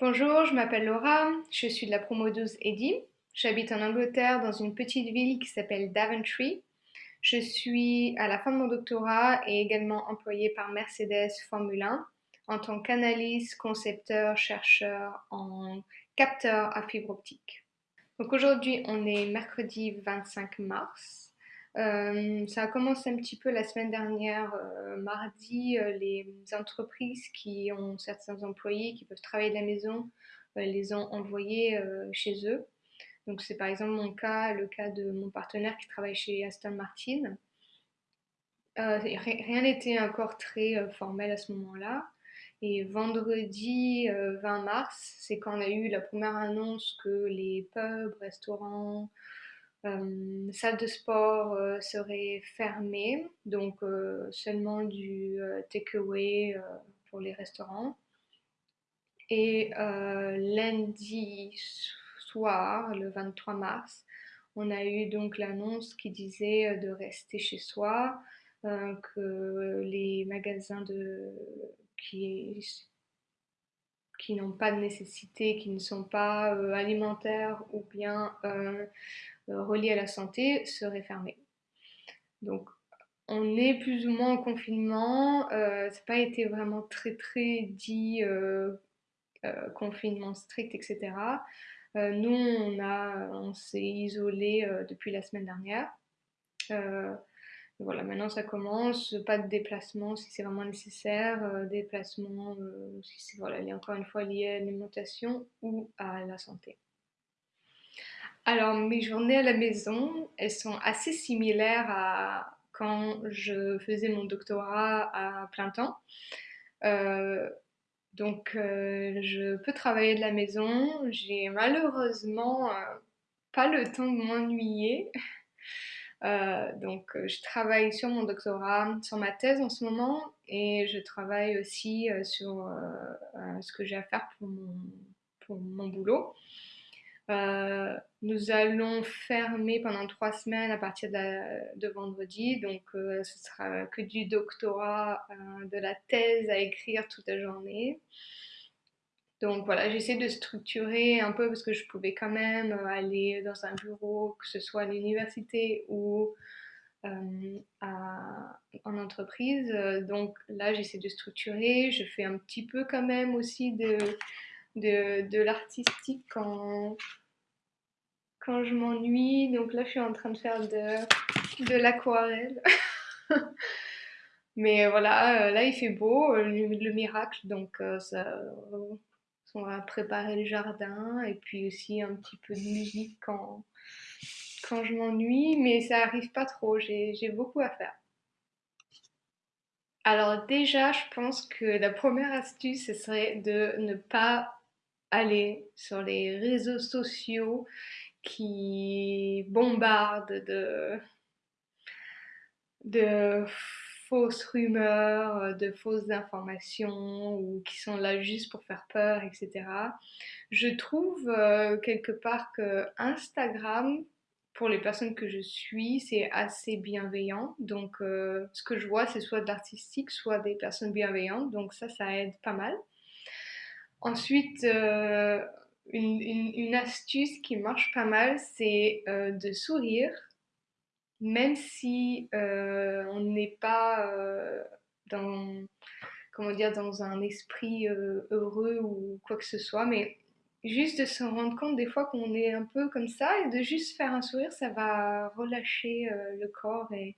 Bonjour, je m'appelle Laura, je suis de la promo 12 EDI. J'habite en Angleterre dans une petite ville qui s'appelle Daventry. Je suis à la fin de mon doctorat et également employée par Mercedes Formule 1 en tant qu'analyste, concepteur, chercheur en capteur à fibre optique. Donc aujourd'hui, on est mercredi 25 mars. Euh, ça a commencé un petit peu la semaine dernière, euh, mardi, euh, les entreprises qui ont certains employés qui peuvent travailler de la maison, les ont envoyés chez eux. Donc c'est par exemple mon cas, le cas de mon partenaire qui travaille chez Aston Martin. rien n'était encore très formel à ce moment-là. Et vendredi 20 mars, c'est quand on a eu la première annonce que les pubs, restaurants, salle de sport euh, serait fermée, donc euh, seulement du takeaway pour les restaurants. Et lundi soir, le 23 mars, on a eu donc l'annonce qui disait de rester chez soi, que les magasins de, qui, n'ont pas de nécessité, qui ne sont pas alimentaires ou bien euh, reliés à la santé seraient fermés. Donc on est plus ou moins en confinement, euh, ça n'a pas été vraiment très très dit euh, confinement strict, etc. nous, on s'est isolé depuis la semaine dernière. voilà, maintenant ça commence, pas de déplacement si c'est vraiment nécessaire, déplacement si c'est voilà, encore une fois lié à l'alimentation ou à la santé. Alors, mes journées à la maison, elles sont assez similaires à quand je faisais mon doctorat à plein temps. Euh, donc, euh, je peux travailler de la maison. J'ai malheureusement euh, pas le temps de m'ennuyer. donc, je travaille sur mon doctorat, sur ma thèse en ce moment, et je travaille aussi sur ce que j'ai à faire pour pour mon boulot. Euh, nous allons fermer pendant trois semaines à partir de, vendredi, donc euh, ce sera que du doctorat, euh, de la thèse à écrire toute la journée. Donc voilà, j'essaie de structurer un peu parce que je pouvais quand même aller dans un bureau, que ce soit à l'université ou en entreprise. Donc là, j'essaie de structurer. Je fais un petit peu quand même aussi de de, l'artistique quand, quand je m'ennuie. Donc là, je suis en train de faire de, de l'aquarelle. Mais voilà, euh, là, il fait beau, euh, le, miracle. Donc, euh, on va préparer le jardin et puis aussi un petit peu de musique quand, quand je m'ennuie. Mais ça arrive pas trop, j'ai beaucoup à faire. Alors déjà, je pense que la première astuce, ce serait de ne pas aller sur les réseaux sociaux qui bombardent de, fausses rumeurs, de fausses informations ou qui sont là juste pour faire peur, etc. Je trouve euh, quelque part que Instagram, pour les personnes que je suis, c'est assez bienveillant. Donc, euh, ce que je vois, c'est soit de l'artistique, soit des personnes bienveillantes. Donc, ça, ça aide pas mal. Ensuite, euh, une, astuce qui marche pas mal, c'est euh, de sourire, même si euh, on n'est pas dans, comment dire, dans un esprit heureux ou quoi que ce soit, mais juste de se rendre compte des fois qu'on est un peu comme ça et de juste faire un sourire, ça va relâcher le corps et,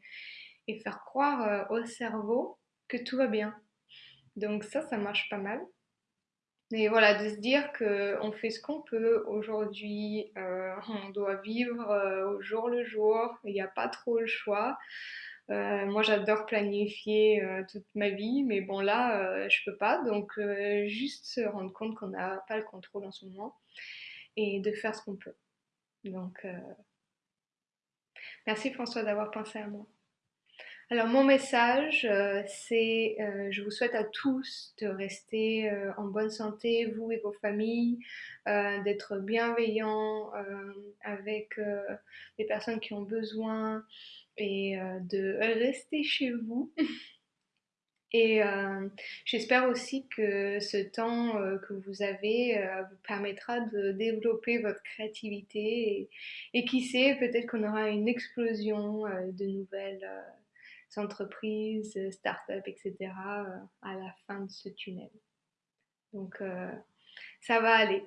et faire croire au cerveau que tout va bien. Donc ça, ça marche pas mal. Et voilà, de se dire qu'on fait ce qu'on peut aujourd'hui, euh, on doit vivre euh, au jour le jour, il n'y a pas trop le choix. Euh, moi, j'adore planifier toute ma vie, mais bon, là, je peux pas. Donc, juste se rendre compte qu'on n'a pas le contrôle en ce moment et de faire ce qu'on peut. Donc, merci François d'avoir pensé à moi. Alors mon message, euh, c'est euh, je vous souhaite à tous de rester euh, en bonne santé, vous et vos familles, d'être bienveillants avec les personnes qui ont besoin et de rester chez vous. Et j'espère aussi que ce temps que vous avez vous permettra de développer votre créativité et, et qui sait, peut-être qu'on aura une explosion de nouvelles entreprises, euh, start-up, etc. Euh, à la fin de ce tunnel. Donc, euh, ça va aller.